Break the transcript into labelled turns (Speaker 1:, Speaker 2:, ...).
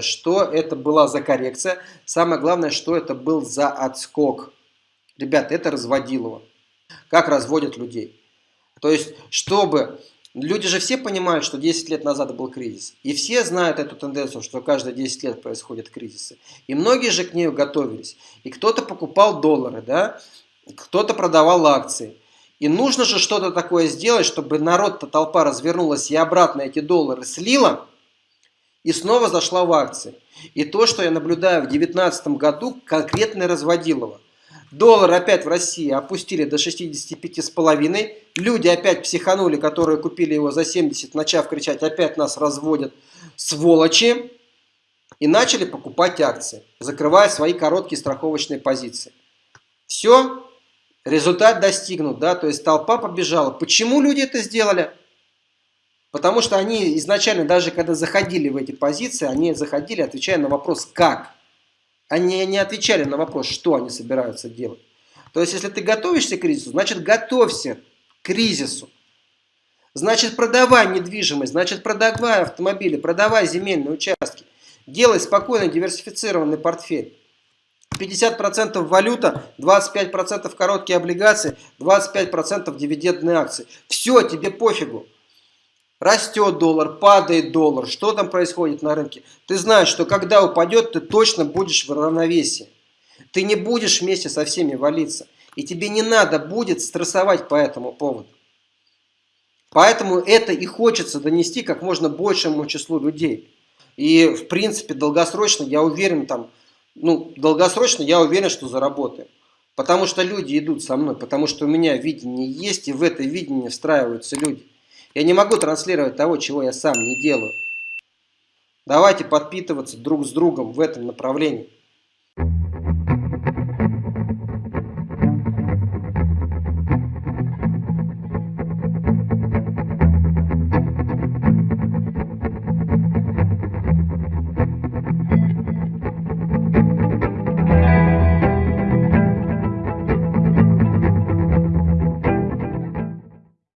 Speaker 1: Что это была за коррекция? Самое главное, что это был за отскок. Ребят, это разводилово. Как разводят людей. То есть, чтобы... Люди же все понимают, что 10 лет назад был кризис. И все знают эту тенденцию, что каждые 10 лет происходят кризисы. И многие же к ней готовились. И кто-то покупал доллары, да? кто-то продавал акции. И нужно же что-то такое сделать, чтобы народ-то толпа развернулась и обратно эти доллары слила и снова зашла в акции. И то, что я наблюдаю в 2019 году, конкретно разводилово. Доллар опять в России опустили до 65,5. Люди опять психанули, которые купили его за 70, начав кричать, опять нас разводят, сволочи. И начали покупать акции, закрывая свои короткие страховочные позиции. Все, результат достигнут, да, то есть толпа побежала. Почему люди это сделали? Потому что они изначально, даже когда заходили в эти позиции, они заходили, отвечая на вопрос «как?». Они не отвечали на вопрос, что они собираются делать. То есть, если ты готовишься к кризису, значит, готовься к кризису. Значит, продавай недвижимость, значит, продавай автомобили, продавай земельные участки. Делай спокойно диверсифицированный портфель. 50% валюта, 25% короткие облигации, 25% дивидендные акции. Все, тебе пофигу. Растет доллар, падает доллар, что там происходит на рынке. Ты знаешь, что когда упадет, ты точно будешь в равновесии. Ты не будешь вместе со всеми валиться. И тебе не надо будет стрессовать по этому поводу. Поэтому это и хочется донести как можно большему числу людей. И в принципе долгосрочно, я уверен, там, ну, долгосрочно я уверен, что заработаем. Потому что люди идут со мной, потому что у меня видение есть, и в это видение встраиваются люди. Я не могу транслировать того, чего я сам не делаю. Давайте подпитываться друг с другом в этом направлении.